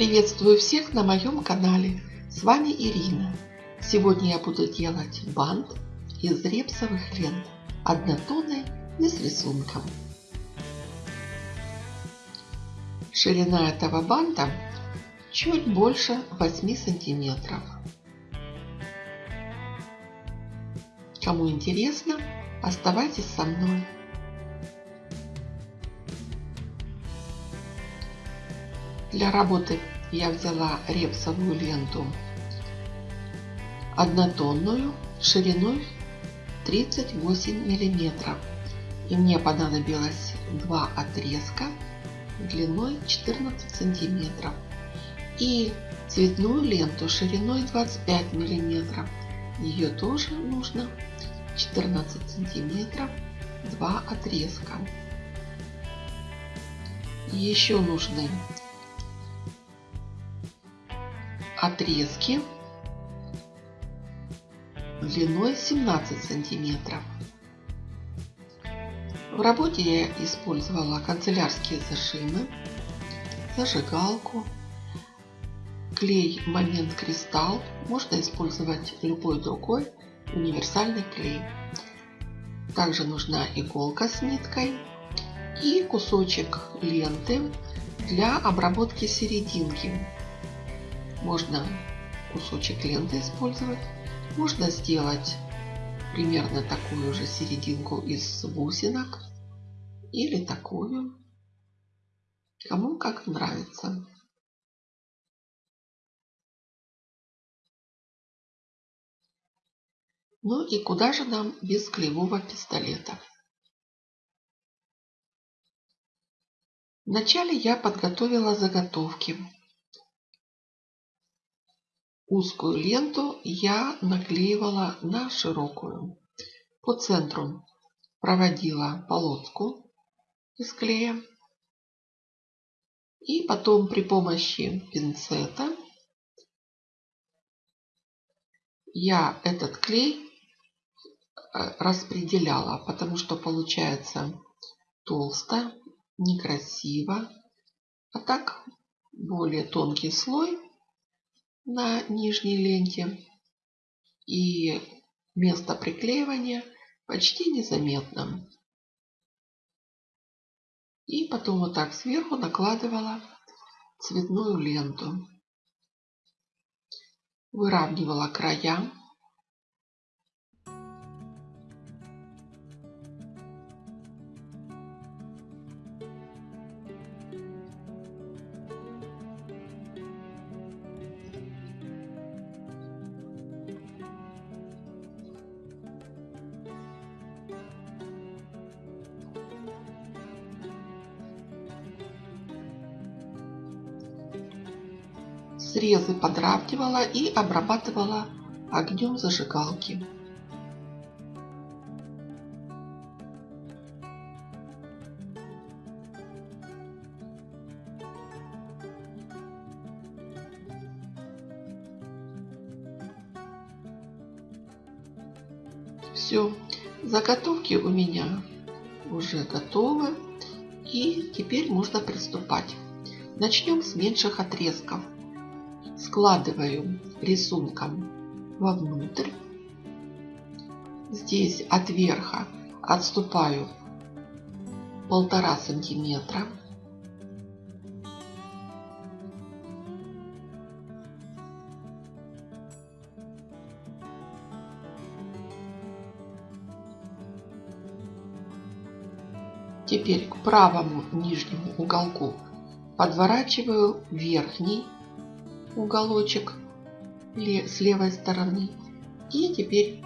Приветствую всех на моем канале. С вами Ирина. Сегодня я буду делать бант из репсовых лент однотонной и с рисунком. Ширина этого банта чуть больше 8 сантиметров. Кому интересно, оставайтесь со мной. Для работы я взяла репсовую ленту однотонную шириной 38 миллиметров. И мне понадобилось два отрезка длиной 14 сантиметров. И цветную ленту шириной 25 миллиметров. Ее тоже нужно 14 сантиметров, два отрезка. Еще нужны отрезки длиной 17 сантиметров. В работе я использовала канцелярские зажимы, зажигалку, клей Момент Кристалл. Можно использовать любой другой универсальный клей. Также нужна иголка с ниткой и кусочек ленты для обработки серединки. Можно кусочек ленты использовать. Можно сделать примерно такую же серединку из бусинок. Или такую. Кому как нравится. Ну и куда же нам без клеевого пистолета? Вначале я подготовила заготовки Узкую ленту я наклеивала на широкую. По центру проводила полоску из клея. И потом при помощи пинцета я этот клей э, распределяла, потому что получается толсто, некрасиво. А так более тонкий слой на нижней ленте. И место приклеивания почти незаметно. И потом вот так сверху накладывала цветную ленту. Выравнивала края. Срезы подравнивала и обрабатывала огнем зажигалки. Все, заготовки у меня уже готовы. И теперь можно приступать. Начнем с меньших отрезков складываю рисунком вовнутрь. Здесь от верха отступаю полтора сантиметра. Теперь к правому нижнему уголку подворачиваю верхний уголочек с левой стороны. И теперь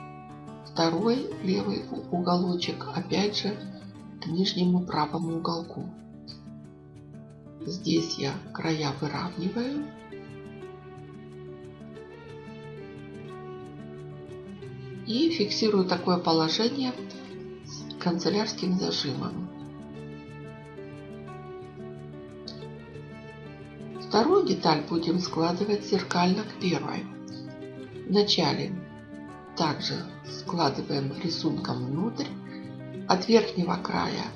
второй левый уголочек опять же к нижнему правому уголку. Здесь я края выравниваю. И фиксирую такое положение канцелярским зажимом. Вторую деталь будем складывать зеркально к первой. Вначале также складываем рисунком внутрь. От верхнего края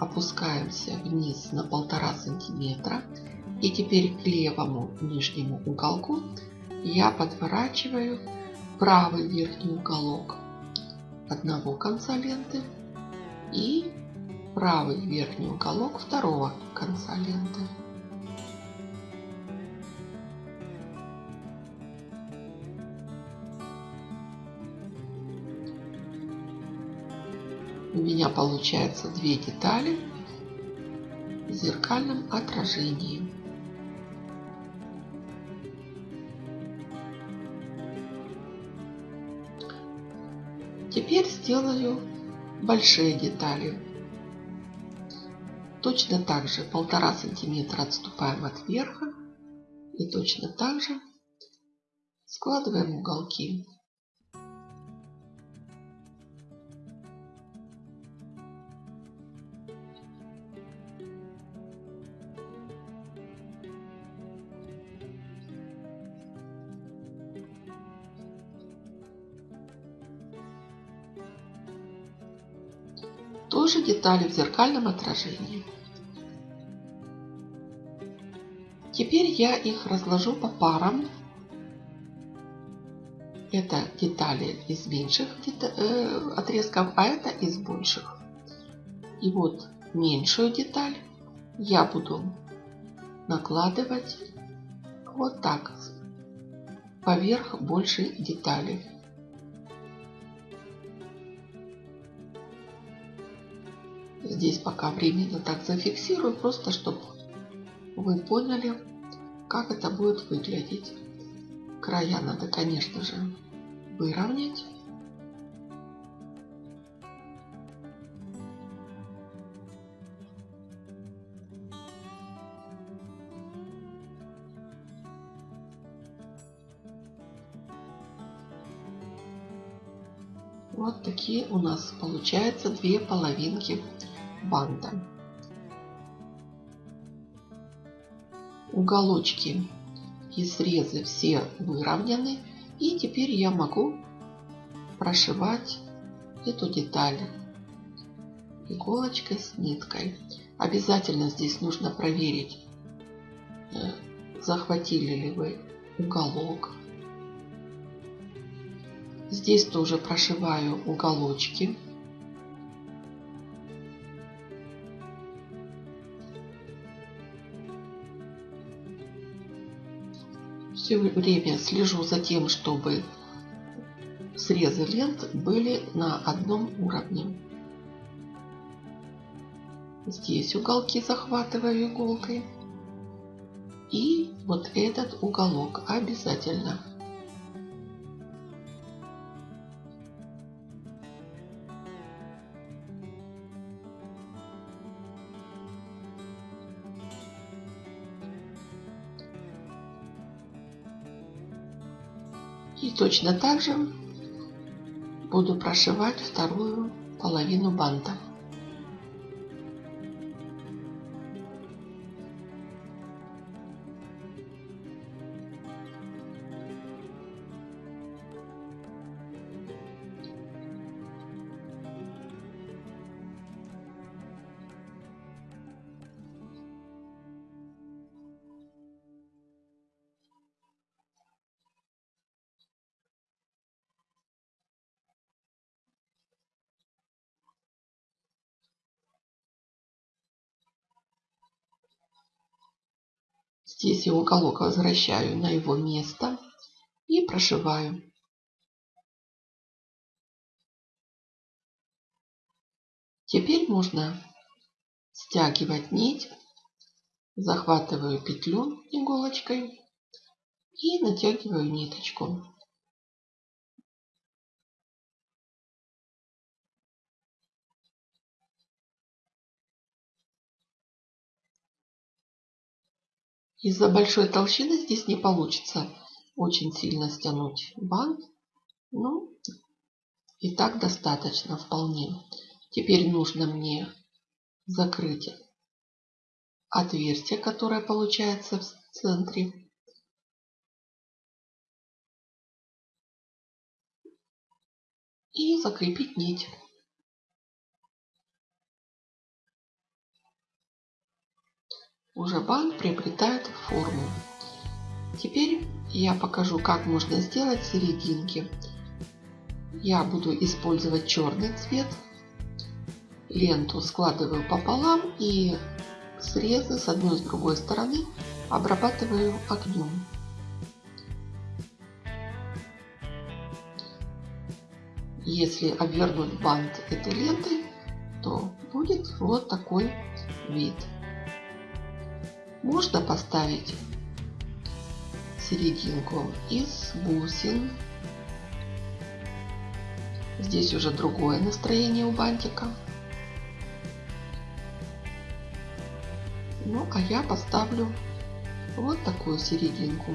опускаемся вниз на полтора сантиметра И теперь к левому нижнему уголку я подворачиваю правый верхний уголок одного конца ленты и правый верхний уголок второго конца ленты. У меня получается две детали в зеркальном отражении. Теперь сделаю большие детали. Точно так же полтора сантиметра отступаем от верха и точно так же складываем уголки. Тоже детали в зеркальном отражении. Теперь я их разложу по парам. Это детали из меньших э, отрезков, а это из больших. И вот меньшую деталь я буду накладывать вот так поверх большей детали. Здесь пока временно так зафиксирую, просто чтобы вы поняли, как это будет выглядеть. Края надо, конечно же, выровнять. Вот такие у нас получается две половинки банта. Уголочки и срезы все выровнены. И теперь я могу прошивать эту деталь иголочкой с ниткой. Обязательно здесь нужно проверить, э, захватили ли вы уголок. Здесь тоже прошиваю уголочки. Все время слежу за тем, чтобы срезы лент были на одном уровне. Здесь уголки захватываю иголкой. И вот этот уголок обязательно. И точно так же буду прошивать вторую половину банта. Здесь я уголок возвращаю на его место и прошиваю. Теперь можно стягивать нить. Захватываю петлю иголочкой и натягиваю ниточку. Из-за большой толщины здесь не получится очень сильно стянуть бант. Ну, и так достаточно вполне. Теперь нужно мне закрыть отверстие, которое получается в центре. И закрепить нить. Уже бант приобретает форму. Теперь я покажу, как можно сделать серединки. Я буду использовать черный цвет. Ленту складываю пополам и срезы с одной и с другой стороны обрабатываю огнем. Если обвернуть бант этой лентой, то будет вот такой вид. Можно поставить серединку из бусин. Здесь уже другое настроение у бантика. Ну, а я поставлю вот такую серединку.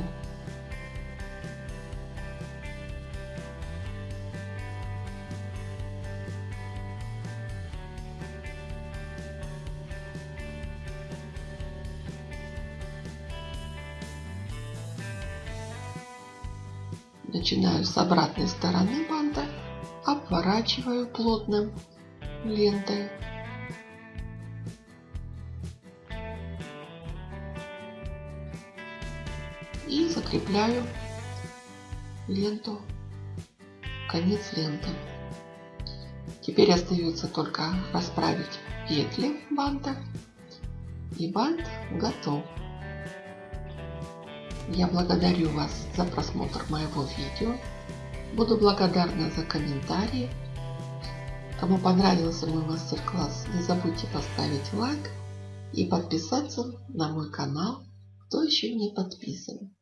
Начинаю с обратной стороны банта, обворачиваю плотным лентой. И закрепляю ленту, конец ленты. Теперь остается только расправить петли банта и бант готов. Я благодарю вас за просмотр моего видео. Буду благодарна за комментарии. Кому понравился мой мастер-класс, не забудьте поставить лайк и подписаться на мой канал, кто еще не подписан.